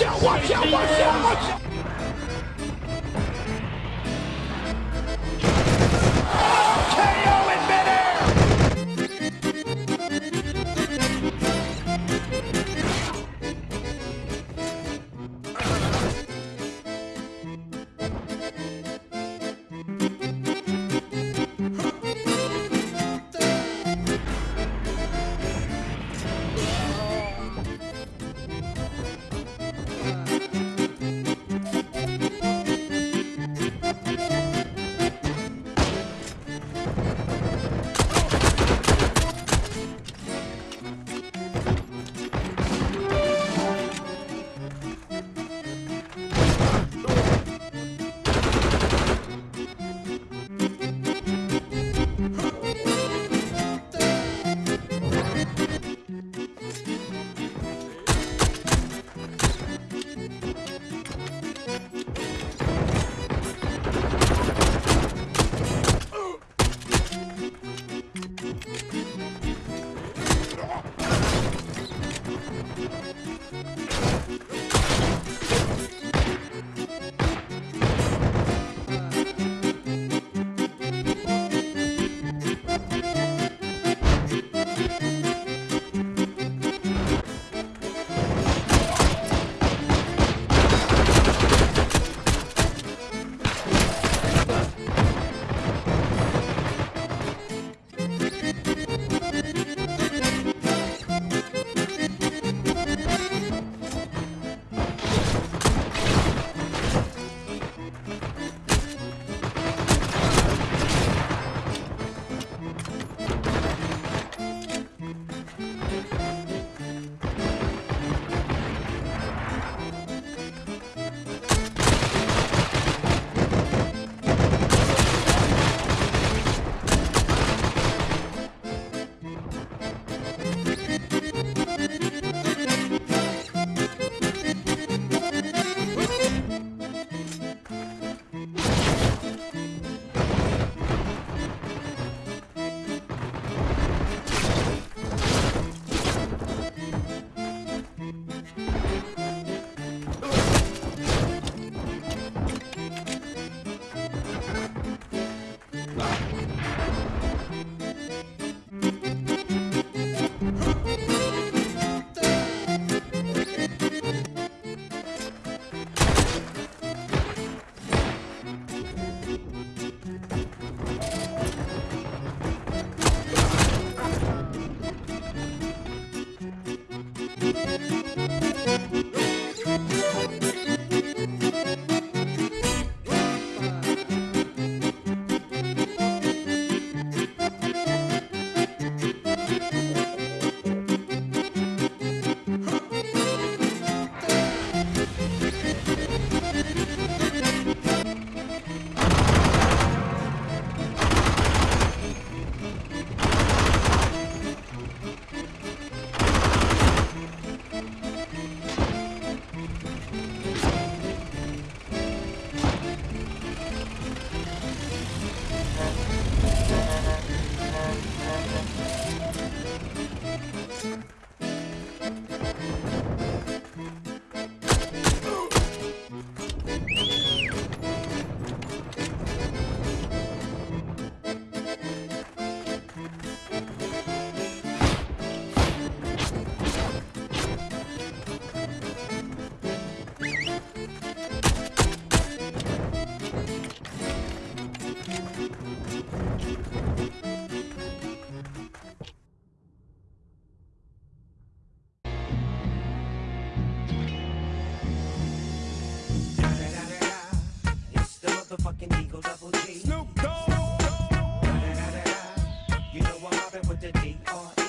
Watch out, watch out, watch out, watch out! Motherfucking Eagle Double G. Snoop Dogg! You know I'm mobbing with the D.R.E.